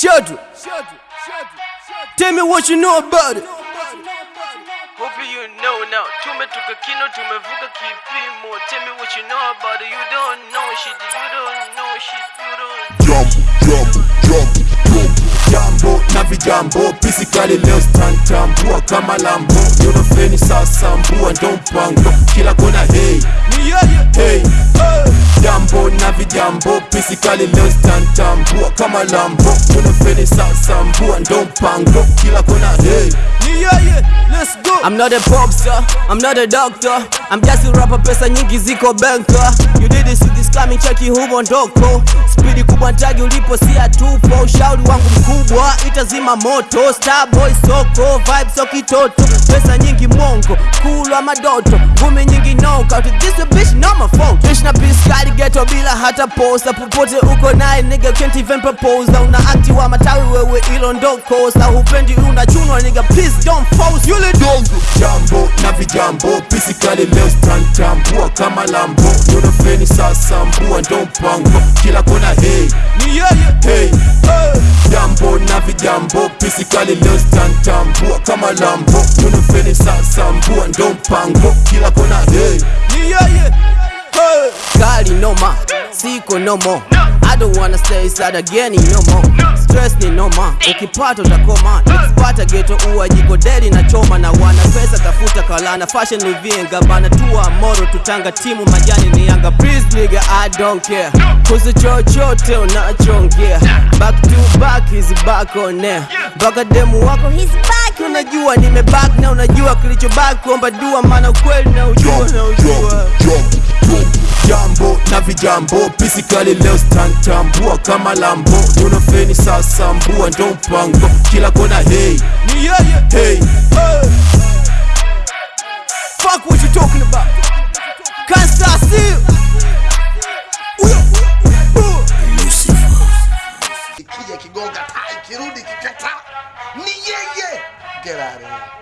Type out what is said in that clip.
Shudder. Tell me what you know about it. Hope you know now. Tumetoka kino, tumevuka kipimo. Tell me what you know about it. You don't know shit. You don't know shit. You don't. Jump, jump, jambo jambo na vijambo pisikali leo stantambua kama lambo yonofeni sasambua ndo mpango kila kona hey hey jambo na vijambo pisikali leo stantambua kama lambo yonofeni sasambua ndo mpango kila kona hey Let's go. I'm not a pop star, I'm not a doctor. I'm just a rapper, pesa nyingi ziko banka. You did this with this coming cheki humo ndoko. Spidi kubwa ntagi ulipo si atupo. Ushauri wangu mkubwa itazima moto. Starboy soko, vibe so kitoto. Pesa nyingi mongo, kulwa madoto. Ngumi nyingi knockout. This a bitch no my fault. Bitch na piskali ghetto bila hata posa Popote uko naye nigga can't even propose. Una akti wa matawi wewe ilo ndoko. Sa hupendi unachunwa nigga please don't force. Yule dongo. jambo na vijambo pisikali leo stantambua kama lambo yonofeni sasambua ndo mpango kila kona hey hey jambo na vijambo pisikali leo stantambua kama lambo tunufeni sasambua ndo mpango. Kila kona hey. Hey. Kali noma siko nomo no don't wanna stay sad again no more. Stress ni no more, ukipata utakoma. Ukipata geto uwa jiko deli na choma na wana pesa tafuta kalana. Fashion ni vienga bana tua moro tutanga timu majani ni yanga. Please nigga I don't care. Kuzi chochote unachongea. Back to back is back on air. Baka demu wako he's back. Unajua nimeback na unajua kilicho back kuomba dua mana ukweli na ujua na ujua. Jambo pisikali leo stantambua kama lambo. Yonofeni sasambua ndo mpango. Kila kona hey. Hey. Fuck what you talking about. Can't stop still. kigonga tai kirudi kikata ni yeye. Get out of here